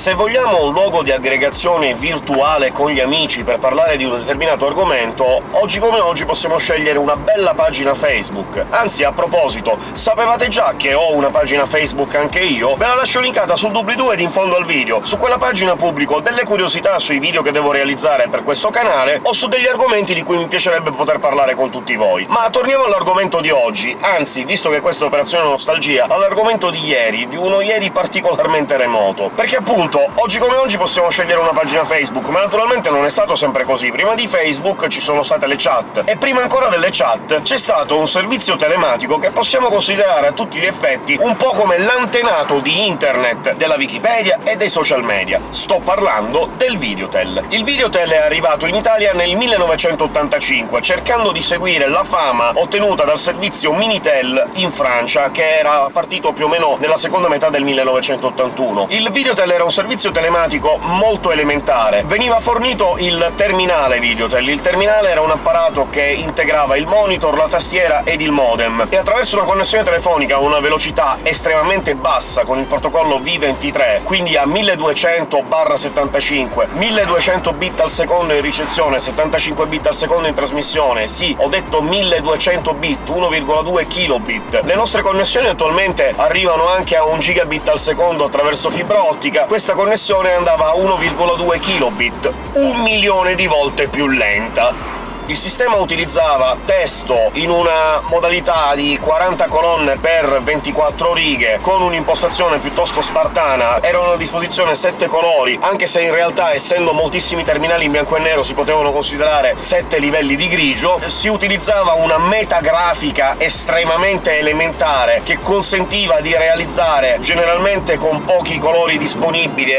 Se vogliamo un luogo di aggregazione virtuale con gli amici per parlare di un determinato argomento, oggi come oggi possiamo scegliere una bella pagina Facebook. Anzi, a proposito, sapevate già che ho una pagina Facebook anche io? Ve la lascio linkata sul doobly-doo ed in fondo al video. Su quella pagina pubblico delle curiosità sui video che devo realizzare per questo canale, o su degli argomenti di cui mi piacerebbe poter parlare con tutti voi. Ma torniamo all'argomento di oggi, anzi, visto che questa è operazione nostalgia, all'argomento di ieri, di uno ieri particolarmente remoto. Perché appunto, oggi come oggi possiamo scegliere una pagina Facebook, ma naturalmente non è stato sempre così. Prima di Facebook ci sono state le chat, e prima ancora delle chat c'è stato un servizio telematico che possiamo considerare a tutti gli effetti un po' come l'antenato di internet, della Wikipedia e dei social media. Sto parlando del Videotel. Il Videotel è arrivato in Italia nel 1985, cercando di seguire la fama ottenuta dal servizio Minitel in Francia, che era partito più o meno nella seconda metà del 1981. Il Videotel era un servizio telematico molto elementare. Veniva fornito il terminale Videotel. Il terminale era un apparato che integrava il monitor, la tastiera ed il modem, e attraverso una connessione telefonica a una velocità estremamente bassa con il protocollo V23, quindi a 1200/75, 1200 bit al secondo in ricezione, 75 bit al secondo in trasmissione, sì, ho detto 1200 bit, 1,2 kilobit. Le nostre connessioni attualmente arrivano anche a 1 gigabit al secondo attraverso fibra ottica, questa connessione andava a 1,2 kilobit, un milione di volte più lenta. Il sistema utilizzava testo in una modalità di 40 colonne per 24 righe, con un'impostazione piuttosto spartana. Erano a disposizione 7 colori, anche se in realtà, essendo moltissimi terminali in bianco e nero, si potevano considerare 7 livelli di grigio. Si utilizzava una metagrafica estremamente elementare, che consentiva di realizzare, generalmente con pochi colori disponibili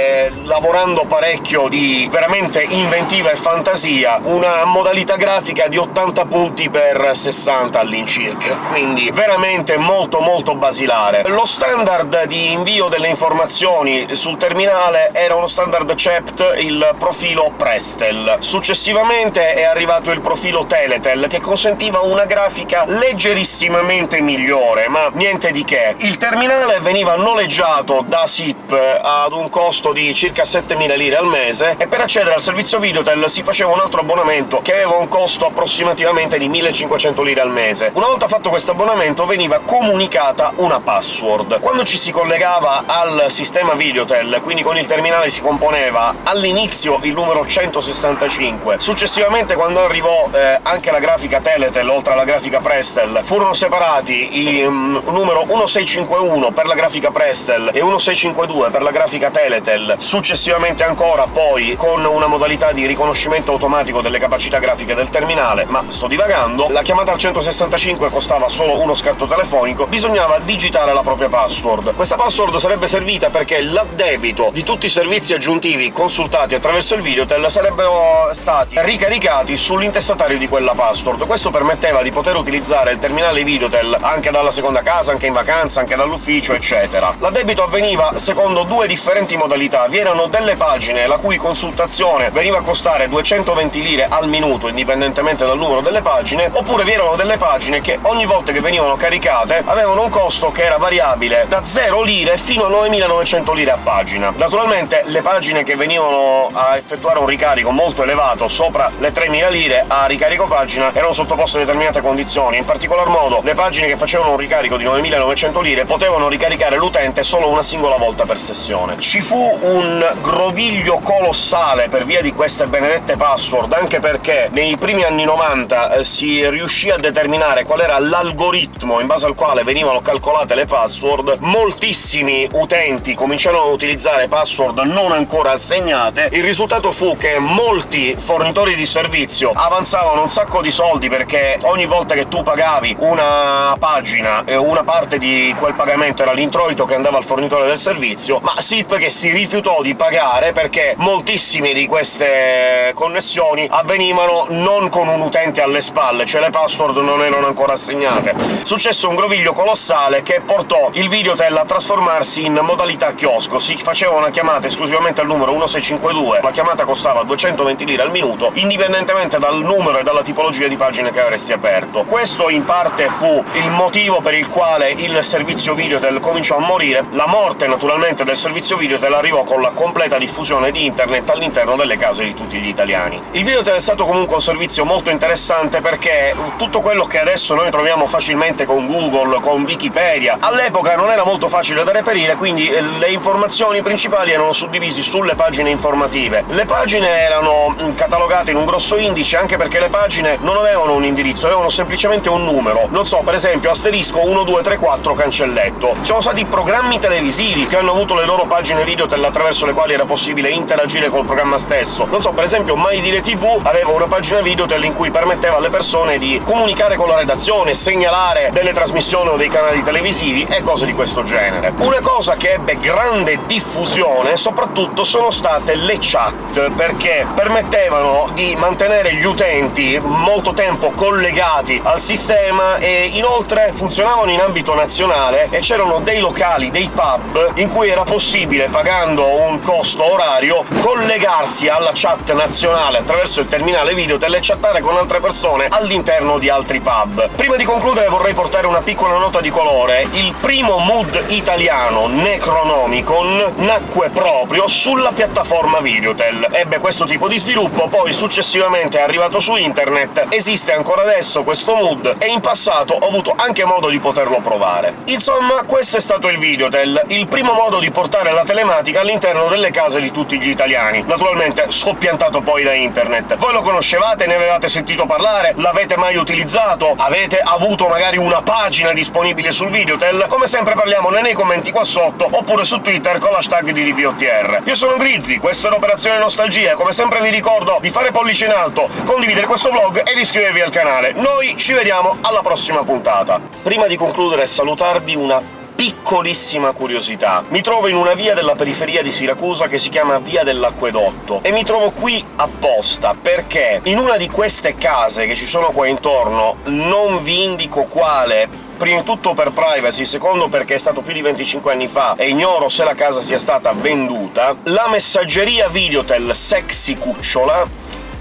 lavorando parecchio di veramente inventiva e fantasia, una modalità grafica grafica di 80 punti per 60 all'incirca, quindi veramente molto molto basilare. Lo standard di invio delle informazioni sul terminale era uno standard CEPT, il profilo Prestel. Successivamente è arrivato il profilo Teletel, che consentiva una grafica leggerissimamente migliore, ma niente di che. Il terminale veniva noleggiato da SIP ad un costo di circa 7.000 lire al mese, e per accedere al servizio Videotel si faceva un altro abbonamento che aveva un costo costo approssimativamente di 1500 lire al mese. Una volta fatto questo abbonamento veniva comunicata una password. Quando ci si collegava al sistema Videotel, quindi con il terminale si componeva all'inizio il numero 165, successivamente quando arrivò eh, anche la grafica Teletel, oltre alla grafica Prestel, furono separati il um, numero 1651 per la grafica Prestel e 1652 per la grafica Teletel, successivamente ancora poi con una modalità di riconoscimento automatico delle capacità grafiche del terminale ma sto divagando, la chiamata al 165 costava solo uno scatto telefonico, bisognava digitare la propria password. Questa password sarebbe servita perché l'addebito di tutti i servizi aggiuntivi consultati attraverso il Videotel sarebbero stati ricaricati sull'intestatario di quella password. Questo permetteva di poter utilizzare il terminale Videotel anche dalla seconda casa, anche in vacanza, anche dall'ufficio, eccetera. L'addebito avveniva secondo due differenti modalità. Vi erano delle pagine la cui consultazione veniva a costare 220 lire al minuto, indipendentemente indipendentemente dal numero delle pagine, oppure vi erano delle pagine che ogni volta che venivano caricate avevano un costo che era variabile da 0 lire fino a 9.900 lire a pagina. Naturalmente le pagine che venivano a effettuare un ricarico molto elevato, sopra le 3.000 lire a ricarico pagina, erano sottoposte a determinate condizioni, in particolar modo le pagine che facevano un ricarico di 9.900 lire potevano ricaricare l'utente solo una singola volta per sessione. Ci fu un groviglio colossale per via di queste benedette password, anche perché nei primi primi anni 90 eh, si riuscì a determinare qual era l'algoritmo in base al quale venivano calcolate le password, moltissimi utenti cominciarono a utilizzare password non ancora assegnate, il risultato fu che molti fornitori di servizio avanzavano un sacco di soldi perché ogni volta che tu pagavi una pagina e una parte di quel pagamento era l'introito che andava al fornitore del servizio, ma SIP che si rifiutò di pagare perché moltissime di queste connessioni avvenivano non non con un utente alle spalle, cioè le password non erano ancora assegnate. Successe un groviglio colossale che portò il Videotel a trasformarsi in modalità chiosco. Si faceva una chiamata esclusivamente al numero 1652, la chiamata costava 220 lire al minuto, indipendentemente dal numero e dalla tipologia di pagine che avresti aperto. Questo in parte fu il motivo per il quale il servizio Videotel cominciò a morire. La morte, naturalmente, del servizio Videotel arrivò con la completa diffusione di internet all'interno delle case di tutti gli italiani. Il Videotel è stato comunque un servizio molto interessante perché tutto quello che adesso noi troviamo facilmente con Google, con Wikipedia, all'epoca non era molto facile da reperire, quindi eh, le informazioni principali erano suddivisi sulle pagine informative. Le pagine erano mm, catalogate in un grosso indice, anche perché le pagine non avevano un indirizzo, avevano semplicemente un numero. Non so, per esempio, asterisco 1234 cancelletto. Ci sono stati programmi televisivi che hanno avuto le loro pagine video attraverso le quali era possibile interagire col programma stesso. Non so, per esempio Mai Dire TV aveva una pagina video in cui permetteva alle persone di comunicare con la redazione, segnalare delle trasmissioni o dei canali televisivi e cose di questo genere. Una cosa che ebbe grande diffusione soprattutto sono state le chat, perché permettevano di mantenere gli utenti molto tempo collegati al sistema e inoltre funzionavano in ambito nazionale e c'erano dei locali, dei pub, in cui era possibile, pagando un costo orario, collegarsi alla chat nazionale attraverso il terminale video e chattare con altre persone all'interno di altri pub. Prima di concludere vorrei portare una piccola nota di colore. Il primo mood italiano Necronomicon nacque proprio sulla piattaforma Videotel. Ebbe questo tipo di sviluppo, poi successivamente è arrivato su internet, esiste ancora adesso questo mood, e in passato ho avuto anche modo di poterlo provare. Insomma, questo è stato il Videotel, il primo modo di portare la telematica all'interno delle case di tutti gli italiani, naturalmente soppiantato poi da internet. Voi lo conoscevate? Ne avevate sentito parlare? L'avete mai utilizzato? Avete avuto magari una pagina disponibile sul Videotel? Come sempre parliamone nei commenti qua sotto, oppure su Twitter con l'hashtag di DVOTR. Io sono Grizzly, questa è l'Operazione Nostalgia, come sempre vi ricordo di fare pollice in alto, condividere questo vlog ed iscrivervi al canale. Noi ci vediamo alla prossima puntata. Prima di concludere e salutarvi una piccolissima curiosità. Mi trovo in una via della periferia di Siracusa che si chiama Via dell'Acquedotto, e mi trovo qui apposta perché in una di queste case che ci sono qua intorno, non vi indico quale prima di tutto per privacy, secondo perché è stato più di 25 anni fa e ignoro se la casa sia stata venduta, la messaggeria Videotel Sexy Cucciola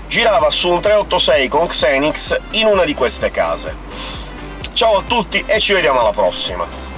girava su un 386 con Xenix in una di queste case. Ciao a tutti e ci vediamo alla prossima!